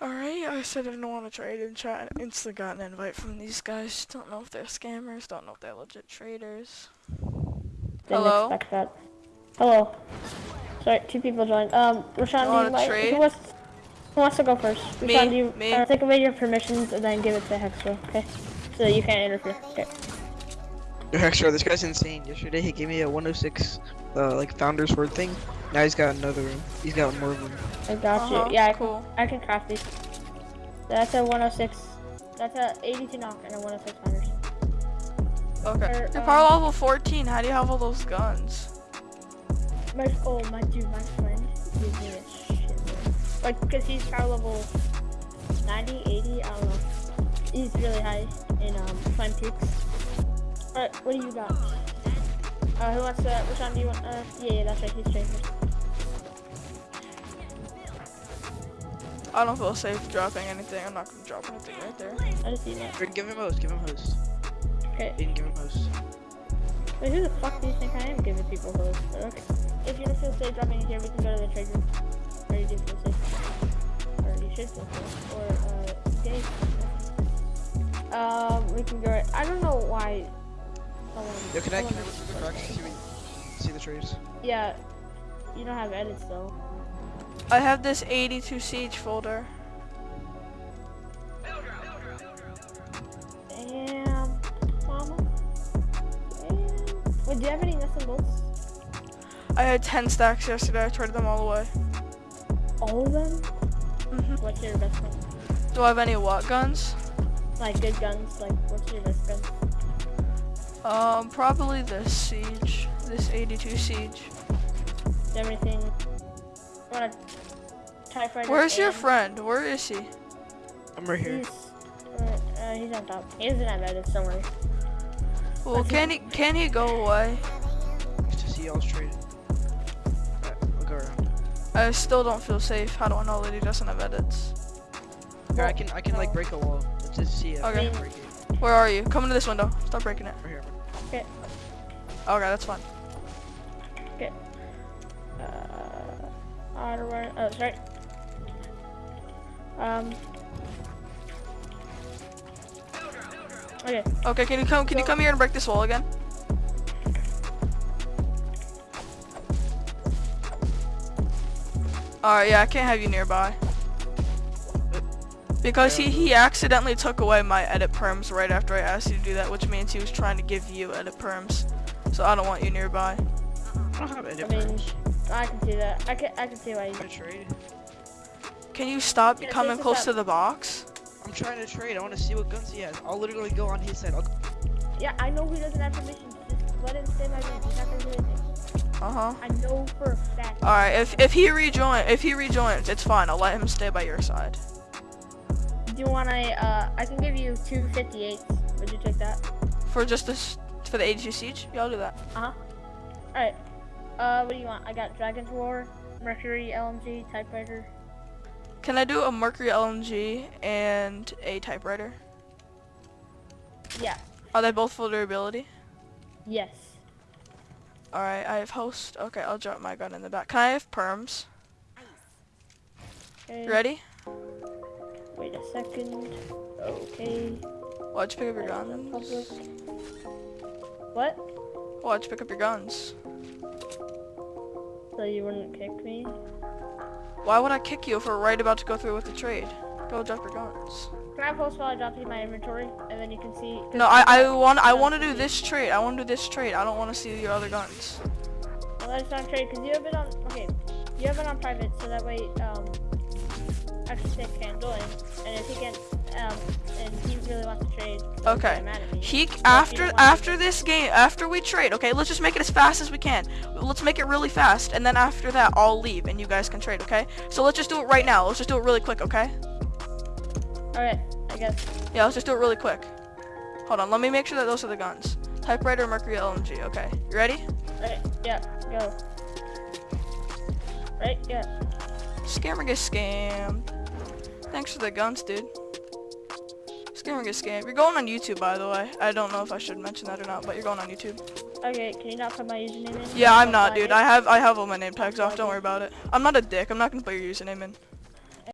Alright, I said I didn't want to trade and chat. and Instantly got an invite from these guys. Don't know if they're scammers. Don't know if they're legit traders. Didn't Hello? expect that. Hello. Sorry, two people joined. Um, Rashawn, You do wanna you like, trade? who wants, who wants to go first? Me, Rashawn, do you, me. Uh, take away your permissions and then give it to Hexro, okay? So that you can't interfere. Okay. Yo, Extra, this guy's insane. Yesterday he gave me a 106, uh, like founder's word thing. Now he's got another room. He's got more of them. I got Uh-huh, you. Yeah, I cool. can, I can craft these. That's a 106. That's a 82 knock and a 106 hunters. Okay. Or, You're um, power level 14. How do you have all those guns? My, oh, my dude, my friend gives me a shit. Like, because he's power level 90, 80, I don't know. He's really high in um, Climb Peaks. Alright, what do you got? Uh, who wants to, which one do you want? Uh, yeah, yeah, that's right, he's trading. I don't feel safe dropping anything. I'm not gonna drop anything right there. I just see that. Fred, give him host. Give him host. Okay. Aiden, give him host. Wait, who the fuck do you think I am giving people those? But okay. If you don't feel safe dropping it here, we can go to the trade room. Or you do feel safe. Or you should feel safe. Or, uh, okay. Um, we can go right. I don't know why. Someone, Yo, can I, can I look through the cracks and see, see the trees? Yeah. You don't have edits though. I have this 82 siege folder. Damn. Mama. Damn. Wait, do you have any nuts and bolts? I had 10 stacks yesterday. I traded them all away. All of them? hmm What's your best gun? Do I have any what guns? Like good guns. Like what's your best gun? Um, probably this siege. This 82 siege. Do you have anything? Want a TIE? Where's your and- friend? Where is he? I'm right here. He's, uh, uh, he's on top. He doesn't have edits, don't worry. Well, can he can he go away? To see y'all's trade. Alright, go around. I still don't feel safe. How do I know that he doesn't have edits? Here, I can I can like break a wall. Let's just see it. Okay. Break it. Where are you? Come into this window. Stop breaking it. Right here. Okay, Okay, that's fine. Uh, auto run. Oh, sorry. Um. Okay. Okay, can you come? Can you come here and break this wall again? Alright, yeah, I can't have you nearby. Because he, he accidentally took away my edit perms right after I asked you to do that, which means he was trying to give you edit perms. So I don't want you nearby. I don't have edit I mean, perms. I can see that. I can. I can see why you. I'm trying to trade. Can you stop Yeah, coming close to the box? I'm trying to trade. I want to see what guns he has. I'll literally go on his side. I'll Yeah, I know he doesn't have permission. Just let him stay by me. He's not gonna do anything. Uh-huh. I know for a fact. Alright, if if he rejoin if he rejoins, it's fine. I'll let him stay by your side. Do you want to? Uh, I can give you two 58s. Would you take that? For just this for the 82 siege? Yeah, I'll do that. Uh huh. All right. Uh, what do you want? I got Dragon's War, Mercury, LMG, Typewriter. Can I do a Mercury LMG and a typewriter? Yeah. Are they both full durability? Yes. Alright, I have host. Okay, I'll drop my gun in the back. Can I have perms? Ready? Wait a second. Okay. Why'd you pick up your guns? What? Why'd you pick up your guns? So you wouldn't kick me? Why would I kick you if we're right about to go through with the trade? Go drop your guns. Can I post while I drop you in my inventory, and then you can see? No, I, I want I want to to do this trade. I want to do this trade. I don't want to see your other guns. Well, that's not trade because you have it on. Okay, you have it on private, so that way, um, actually Six can't join, and if he can, um, and he really wants to trade. Okay. get mad at me. He after after this game, after we trade, okay, let's just make it as fast as we can. Let's make it really fast, and then after that, I'll leave, and you guys can trade, okay? So let's just do it right now. Let's just do it really quick, okay? All right, I guess. Yeah, let's just do it really quick. Hold on, let me make sure that those are the guns. Typewriter, Mercury, LMG. Okay, you ready? Right, yeah, go. Right, yeah. Scammer gets scammed. Thanks for the guns, dude. Scammer gets scammed. You're going on YouTube, by the way. I don't know if I should mention that or not, but you're going on YouTube. Okay, can you not put my username in? Yeah, I'm Don't dude. I have I have all my name tags off. Don't worry about it. I'm not a dick. I'm not gonna put your username in.